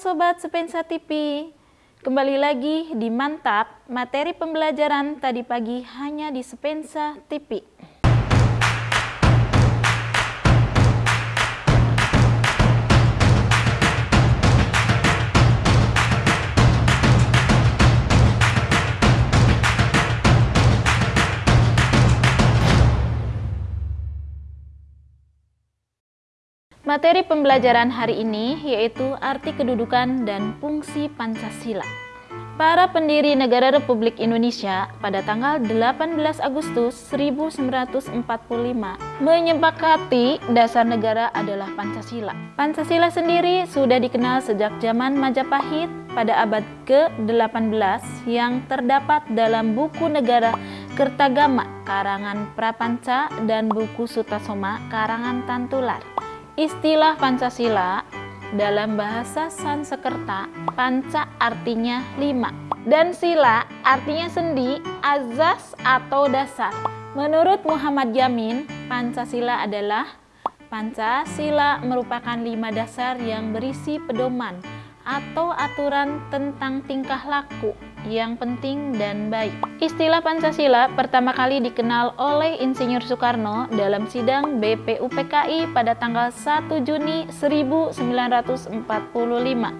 Sobat Sepensa TV, kembali lagi di Mantap, materi pembelajaran tadi pagi hanya di Sepensa TV. Materi pembelajaran hari ini yaitu arti kedudukan dan fungsi Pancasila. Para pendiri negara Republik Indonesia pada tanggal 18 Agustus 1945 menyepakati dasar negara adalah Pancasila. Pancasila sendiri sudah dikenal sejak zaman Majapahit pada abad ke-18 yang terdapat dalam buku negara Kertagama karangan Prapanca dan buku Sutasoma karangan Tantular. Istilah Pancasila dalam bahasa Sansekerta, panca artinya lima, dan sila artinya sendi, azas atau dasar. Menurut Muhammad Yamin, Pancasila adalah Pancasila merupakan lima dasar yang berisi pedoman atau aturan tentang tingkah laku yang penting dan baik. Istilah Pancasila pertama kali dikenal oleh Insinyur Soekarno dalam sidang BPUPKI pada tanggal 1 Juni 1945.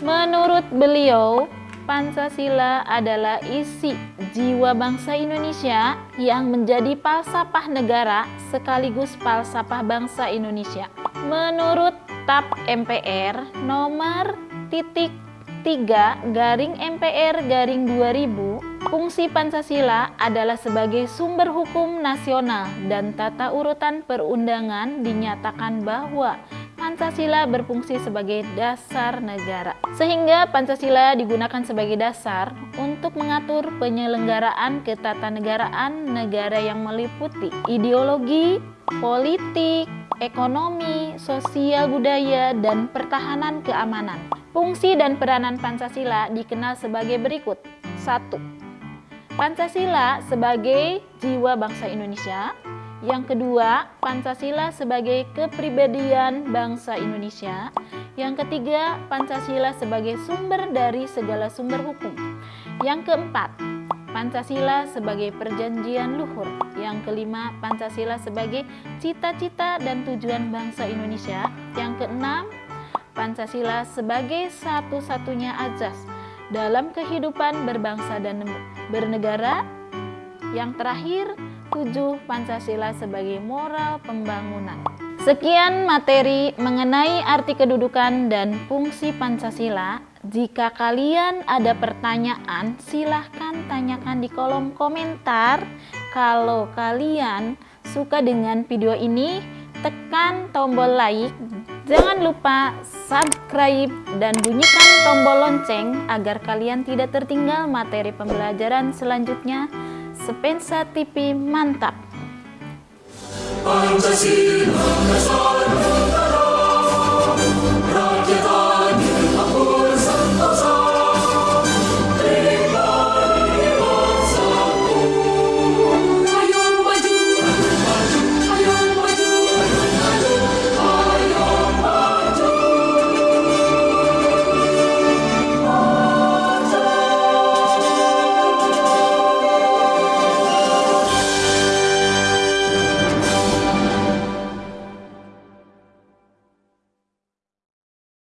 Menurut beliau, Pancasila adalah isi jiwa bangsa Indonesia yang menjadi falsafah negara sekaligus falsafah bangsa Indonesia. Menurut TAP MPR nomor titik 3 garing MPR garing 2000 fungsi Pancasila adalah sebagai sumber hukum nasional dan tata urutan perundangan dinyatakan bahwa Pancasila berfungsi sebagai dasar negara. Sehingga Pancasila digunakan sebagai dasar untuk mengatur penyelenggaraan ketatanegaraan negara yang meliputi ideologi, politik, ekonomi, sosial budaya, dan pertahanan keamanan. Fungsi dan peranan Pancasila dikenal sebagai berikut. 1. Pancasila sebagai jiwa bangsa Indonesia. Yang kedua, Pancasila sebagai kepribadian bangsa Indonesia. Yang ketiga, Pancasila sebagai sumber dari segala sumber hukum. Yang keempat, Pancasila sebagai perjanjian luhur. Yang kelima, Pancasila sebagai cita-cita dan tujuan bangsa Indonesia. Yang keenam, Pancasila sebagai satu-satunya azas dalam kehidupan berbangsa dan bernegara. Yang terakhir, tujuh Pancasila sebagai moral pembangunan. Sekian materi mengenai arti kedudukan dan fungsi Pancasila. Jika kalian ada pertanyaan, silahkan tanyakan di kolom komentar. Kalau kalian suka dengan video ini, tekan tombol like Jangan lupa subscribe dan bunyikan tombol lonceng agar kalian tidak tertinggal materi pembelajaran selanjutnya. Sepensa TV mantap! Pancasila